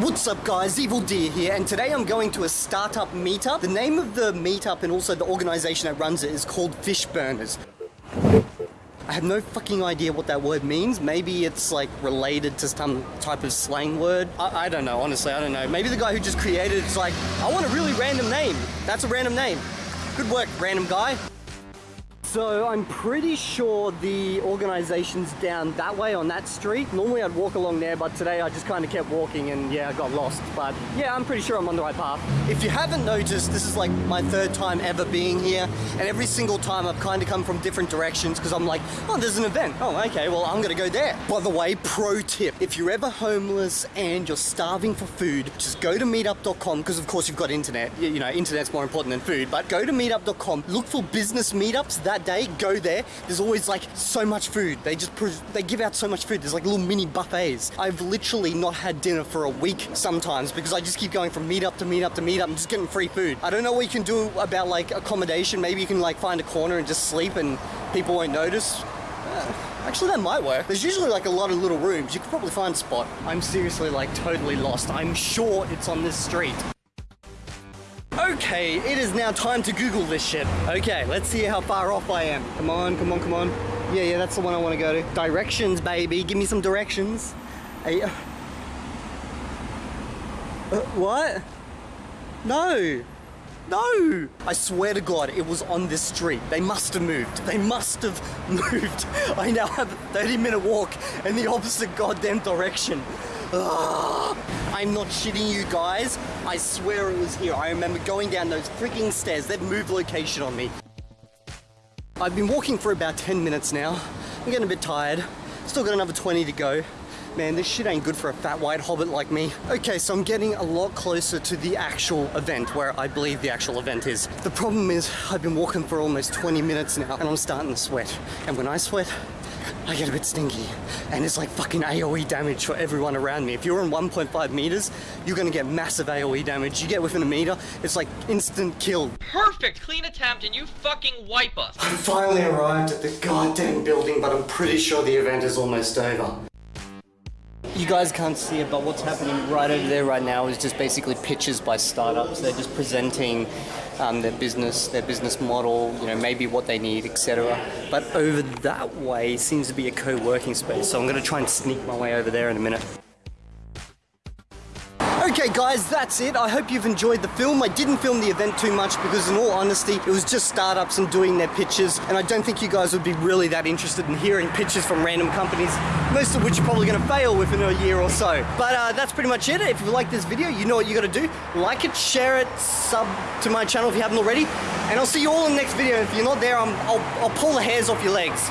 What's up guys, Evil Deer here, and today I'm going to a startup meetup. The name of the meetup and also the organization that runs it is called Fishburners. I have no fucking idea what that word means. Maybe it's like related to some type of slang word. I, I don't know, honestly, I don't know. Maybe the guy who just created it's like, I want a really random name. That's a random name. Good work, random guy. So I'm pretty sure the organization's down that way on that street. Normally I'd walk along there, but today I just kind of kept walking and yeah, I got lost. But yeah, I'm pretty sure I'm on the right path. If you haven't noticed, this is like my third time ever being here. And every single time I've kind of come from different directions because I'm like, oh, there's an event. Oh, okay, well, I'm gonna go there. By the way, pro tip, if you're ever homeless and you're starving for food, just go to meetup.com because of course you've got internet. You know, internet's more important than food, but go to meetup.com, look for business meetups that day, go there, there's always like so much food. They just, they give out so much food. There's like little mini buffets. I've literally not had dinner for a week sometimes because I just keep going from meetup to meetup to meetup and just getting free food. I don't know what you can do about like accommodation. Maybe you can like find a corner and just sleep and people won't notice. Actually, that might work. There's usually like a lot of little rooms. You could probably find a spot. I'm seriously like totally lost. I'm sure it's on this street. Okay, it is now time to Google this shit. Okay, let's see how far off I am. Come on, come on, come on. Yeah, yeah, that's the one I want to go to. Directions, baby. Give me some directions. Hey, uh, uh, what? No. No! I swear to God, it was on this street. They must have moved. They must have moved. I now have a 30 minute walk in the opposite goddamn direction. I'm not shitting you guys. I swear it was here. I remember going down those freaking stairs. They've moved location on me. I've been walking for about 10 minutes now. I'm getting a bit tired. Still got another 20 to go. Man, this shit ain't good for a fat white hobbit like me. Okay, so I'm getting a lot closer to the actual event, where I believe the actual event is. The problem is, I've been walking for almost 20 minutes now, and I'm starting to sweat. And when I sweat, I get a bit stinky. And it's like fucking AoE damage for everyone around me. If you're in 1.5 meters, you're gonna get massive AoE damage. You get within a meter, it's like instant kill. Perfect! Clean attempt and you fucking wipe us. I finally arrived at the goddamn building, but I'm pretty sure the event is almost over. You guys can't see it, but what's happening right over there right now is just basically pitches by startups. They're just presenting um, their business, their business model, you know, maybe what they need, etc. But over that way seems to be a co-working space, so I'm going to try and sneak my way over there in a minute. Okay guys, that's it. I hope you've enjoyed the film. I didn't film the event too much because in all honesty, it was just startups and doing their pitches and I don't think you guys would be really that interested in hearing pitches from random companies, most of which are probably going to fail within a year or so. But uh, that's pretty much it. If you like this video, you know what you got to do. Like it, share it, sub to my channel if you haven't already, and I'll see you all in the next video. If you're not there, i will I'll pull the hairs off your legs.